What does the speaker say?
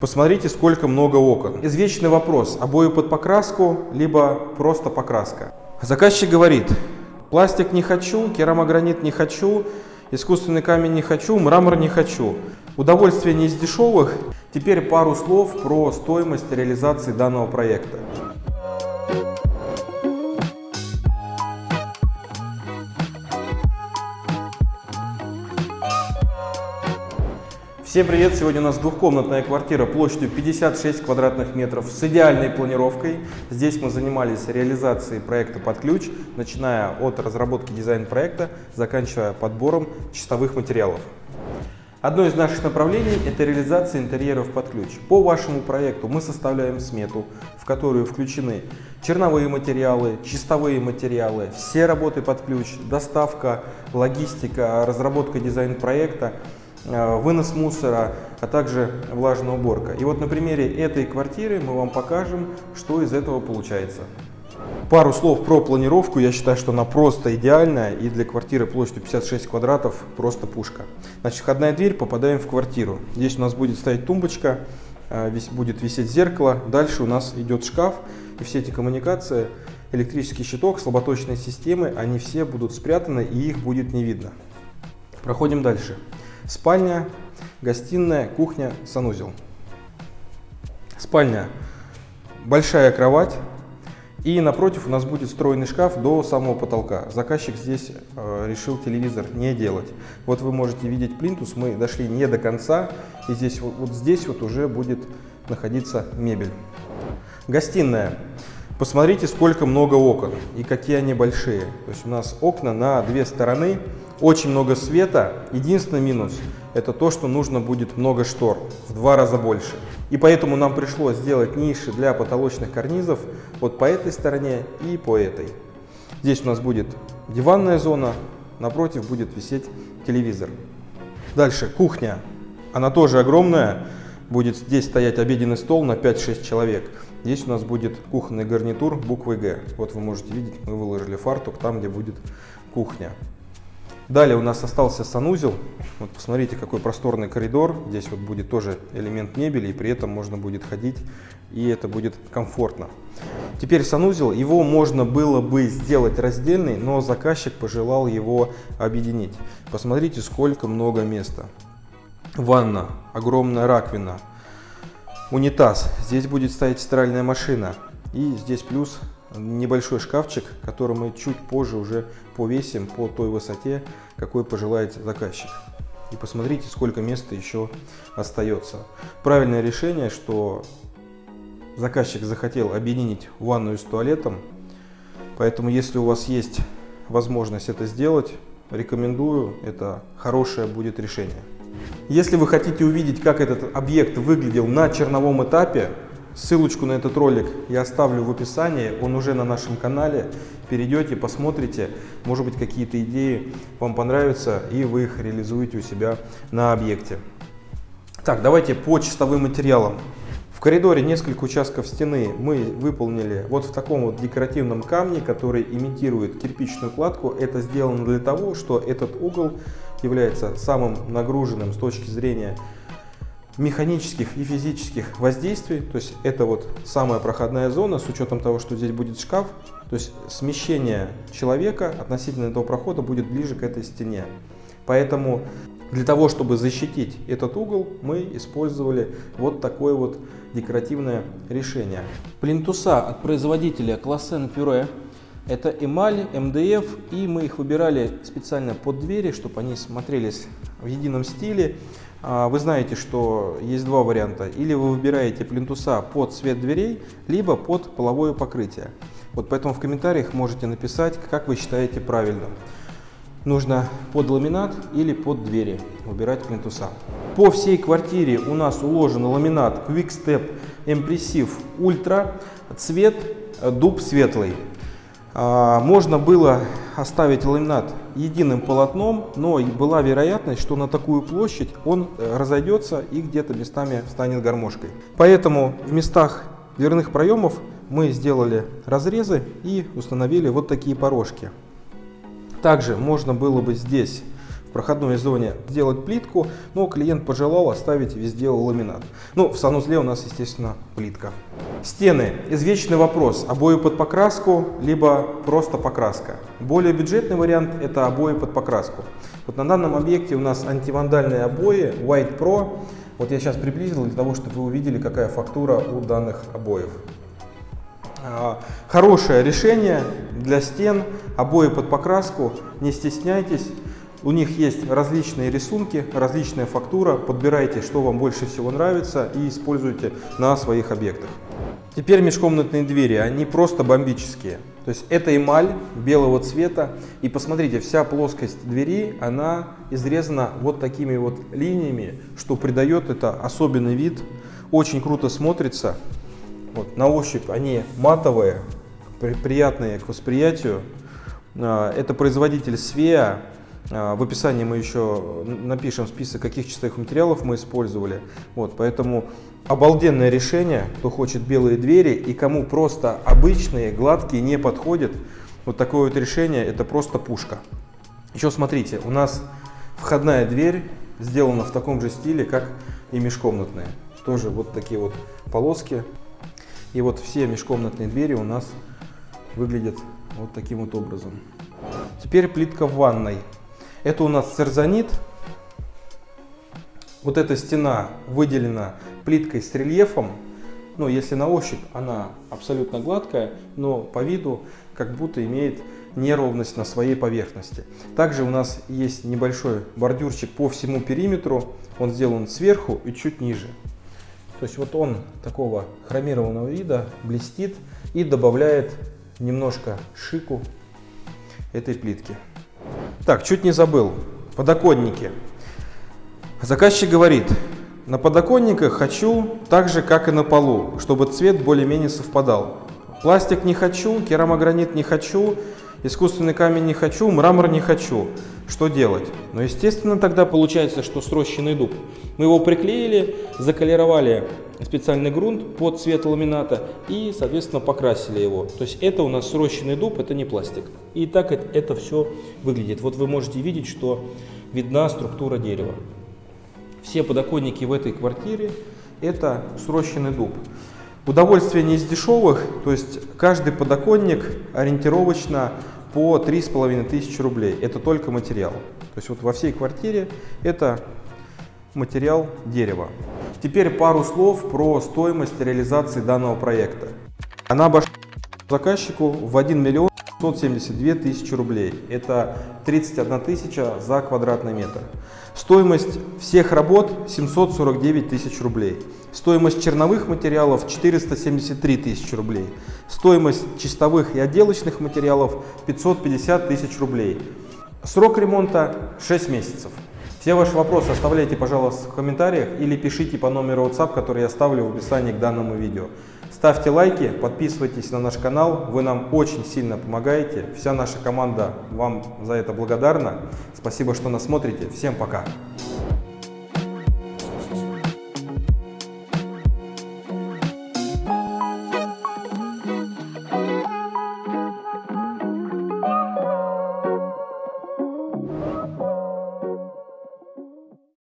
Посмотрите, сколько много окон. Извечный вопрос, обои под покраску, либо просто покраска. Заказчик говорит, пластик не хочу, керамогранит не хочу, искусственный камень не хочу, мрамор не хочу. Удовольствие не из дешевых. Теперь пару слов про стоимость реализации данного проекта. Всем привет! Сегодня у нас двухкомнатная квартира площадью 56 квадратных метров с идеальной планировкой. Здесь мы занимались реализацией проекта под ключ, начиная от разработки дизайн-проекта, заканчивая подбором чистовых материалов. Одно из наших направлений – это реализация интерьеров под ключ. По вашему проекту мы составляем смету, в которую включены черновые материалы, чистовые материалы, все работы под ключ, доставка, логистика, разработка дизайн-проекта – вынос мусора, а также влажная уборка. И вот на примере этой квартиры мы вам покажем, что из этого получается. Пару слов про планировку. Я считаю, что она просто идеальная и для квартиры площадью 56 квадратов просто пушка. Значит, входная дверь, попадаем в квартиру. Здесь у нас будет стоять тумбочка, э, будет висеть зеркало. Дальше у нас идет шкаф и все эти коммуникации, электрический щиток, слаботочные системы, они все будут спрятаны и их будет не видно. Проходим дальше. Спальня, гостиная, кухня, санузел. Спальня. Большая кровать. И напротив у нас будет встроенный шкаф до самого потолка. Заказчик здесь э, решил телевизор не делать. Вот вы можете видеть плинтус, мы дошли не до конца. И здесь вот, вот здесь вот уже будет находиться мебель. Гостиная. Посмотрите, сколько много окон и какие они большие. То есть у нас окна на две стороны очень много света. Единственный минус – это то, что нужно будет много штор, в два раза больше. И поэтому нам пришлось сделать ниши для потолочных карнизов вот по этой стороне и по этой. Здесь у нас будет диванная зона, напротив будет висеть телевизор. Дальше кухня. Она тоже огромная. Будет здесь стоять обеденный стол на 5-6 человек. Здесь у нас будет кухонный гарнитур буквы Г. Вот вы можете видеть, мы выложили фартук там, где будет кухня. Далее у нас остался санузел. Вот посмотрите, какой просторный коридор. Здесь вот будет тоже элемент мебели, и при этом можно будет ходить, и это будет комфортно. Теперь санузел. Его можно было бы сделать раздельный, но заказчик пожелал его объединить. Посмотрите, сколько много места. Ванна, огромная раковина, унитаз. Здесь будет стоять стиральная машина. И здесь плюс небольшой шкафчик, который мы чуть позже уже повесим по той высоте, какой пожелает заказчик. И посмотрите, сколько места еще остается. Правильное решение, что заказчик захотел объединить ванную с туалетом. Поэтому, если у вас есть возможность это сделать, рекомендую. Это хорошее будет решение. Если вы хотите увидеть, как этот объект выглядел на черновом этапе, Ссылочку на этот ролик я оставлю в описании, он уже на нашем канале. Перейдете, посмотрите, может быть какие-то идеи вам понравятся и вы их реализуете у себя на объекте. Так, давайте по чистовым материалам. В коридоре несколько участков стены мы выполнили вот в таком вот декоративном камне, который имитирует кирпичную кладку. Это сделано для того, что этот угол является самым нагруженным с точки зрения механических и физических воздействий, то есть это вот самая проходная зона с учетом того, что здесь будет шкаф, то есть смещение человека относительно этого прохода будет ближе к этой стене. Поэтому для того, чтобы защитить этот угол, мы использовали вот такое вот декоративное решение. Плинтуса от производителя Классен Пюре. Это эмаль, МДФ, и мы их выбирали специально под двери, чтобы они смотрелись в едином стиле. А, вы знаете, что есть два варианта. Или вы выбираете плинтуса под цвет дверей, либо под половое покрытие. Вот поэтому в комментариях можете написать, как вы считаете правильным. Нужно под ламинат или под двери выбирать плинтуса. По всей квартире у нас уложен ламинат Quickstep Impressive Ultra, цвет дуб светлый. А, можно было оставить ламинат единым полотном, но была вероятность, что на такую площадь он э, разойдется и где-то местами станет гармошкой. Поэтому в местах дверных проемов мы сделали разрезы и установили вот такие порожки. Также можно было бы здесь проходной зоне сделать плитку, но клиент пожелал оставить везде ламинат. Ну, в санузле у нас, естественно, плитка. Стены. Извечный вопрос. Обои под покраску, либо просто покраска. Более бюджетный вариант – это обои под покраску. Вот на данном объекте у нас антивандальные обои White Pro. Вот я сейчас приблизил для того, чтобы вы увидели, какая фактура у данных обоев. А, хорошее решение для стен, обои под покраску, не стесняйтесь. У них есть различные рисунки, различная фактура. Подбирайте, что вам больше всего нравится и используйте на своих объектах. Теперь межкомнатные двери, они просто бомбические. То есть это эмаль белого цвета. И посмотрите, вся плоскость двери, она изрезана вот такими вот линиями, что придает это особенный вид. Очень круто смотрится. Вот, на ощупь они матовые, приятные к восприятию. А, это производитель Свеа. А, в описании мы еще напишем список, каких чистых материалов мы использовали. Вот, поэтому обалденное решение, кто хочет белые двери и кому просто обычные, гладкие не подходят. Вот такое вот решение, это просто пушка. Еще смотрите, у нас входная дверь сделана в таком же стиле, как и межкомнатная. Тоже вот такие вот полоски. И вот все межкомнатные двери у нас выглядят вот таким вот образом. Теперь плитка в ванной. Это у нас церзонит. Вот эта стена выделена плиткой с рельефом. Ну, если на ощупь она абсолютно гладкая, но по виду как будто имеет неровность на своей поверхности. Также у нас есть небольшой бордюрчик по всему периметру. Он сделан сверху и чуть ниже. То есть вот он такого хромированного вида, блестит и добавляет немножко шику этой плитки. Так, чуть не забыл. Подоконники. Заказчик говорит, на подоконниках хочу так же, как и на полу, чтобы цвет более-менее совпадал. Пластик не хочу, керамогранит не хочу, искусственный камень не хочу, мрамор не хочу. Что делать? Ну, естественно, тогда получается, что срощенный дуб. Мы его приклеили, заколеровали специальный грунт под цвет ламината и, соответственно, покрасили его. То есть это у нас срощенный дуб, это не пластик. И так это, все выглядит. Вот вы можете видеть, что видна структура дерева. Все подоконники в этой квартире это срощенный дуб. Удовольствие не из дешевых, то есть каждый подоконник ориентировочно по 3500 рублей. Это только материал. То есть вот во всей квартире это материал дерева. Теперь пару слов про стоимость реализации данного проекта. Она обошла заказчику в 1 миллион 572 тысячи рублей. Это 31 тысяча за квадратный метр. Стоимость всех работ 749 тысяч рублей. Стоимость черновых материалов 473 тысячи рублей. Стоимость чистовых и отделочных материалов 550 тысяч рублей. Срок ремонта 6 месяцев. Все ваши вопросы оставляйте, пожалуйста, в комментариях или пишите по номеру WhatsApp, который я оставлю в описании к данному видео. Ставьте лайки, подписывайтесь на наш канал, вы нам очень сильно помогаете. Вся наша команда вам за это благодарна. Спасибо, что нас смотрите. Всем пока!